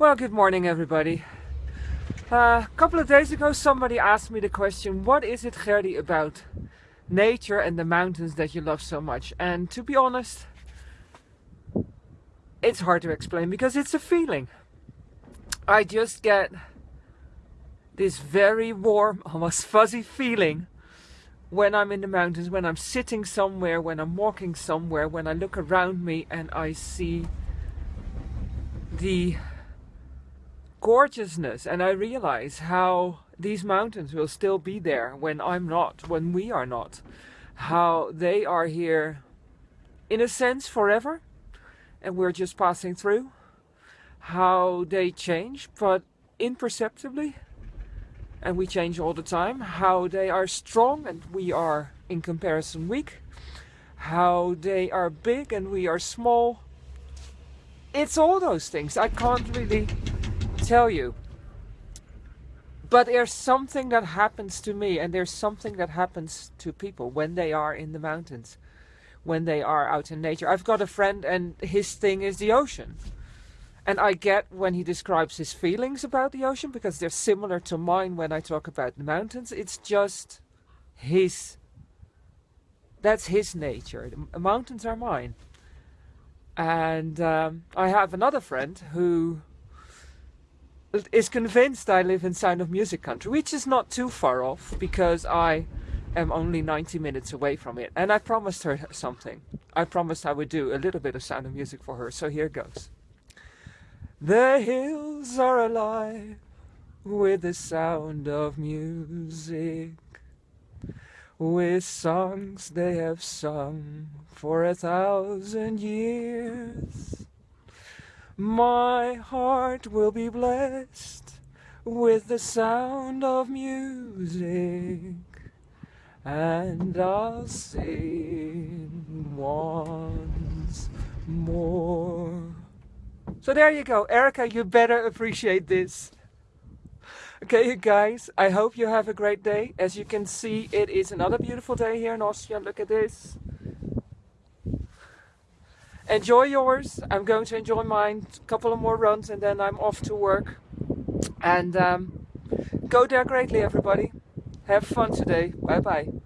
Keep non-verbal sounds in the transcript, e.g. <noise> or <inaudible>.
Well, good morning everybody. Uh, a couple of days ago somebody asked me the question, what is it Gerdy about nature and the mountains that you love so much? And to be honest, it's hard to explain because it's a feeling. I just get this very warm, <laughs> almost fuzzy feeling when I'm in the mountains, when I'm sitting somewhere, when I'm walking somewhere, when I look around me and I see the gorgeousness and I realize how these mountains will still be there when I'm not, when we are not. How they are here in a sense forever and we're just passing through. How they change but imperceptibly and we change all the time. How they are strong and we are in comparison weak. How they are big and we are small. It's all those things. I can't really tell you. But there's something that happens to me and there's something that happens to people when they are in the mountains, when they are out in nature. I've got a friend and his thing is the ocean. And I get when he describes his feelings about the ocean because they're similar to mine when I talk about the mountains. It's just his, that's his nature. The mountains are mine. And um, I have another friend who is convinced I live in Sound of Music country, which is not too far off because I am only 90 minutes away from it. And I promised her something. I promised I would do a little bit of Sound of Music for her, so here goes. The hills are alive with the sound of music, with songs they have sung for a thousand years. My heart will be blessed with the sound of music and I'll sing once more. So there you go. Erica, you better appreciate this. Okay, you guys, I hope you have a great day. As you can see, it is another beautiful day here in Austria. Look at this. Enjoy yours. I'm going to enjoy mine. A couple of more runs and then I'm off to work. And um, go there greatly, everybody. Have fun today. Bye bye.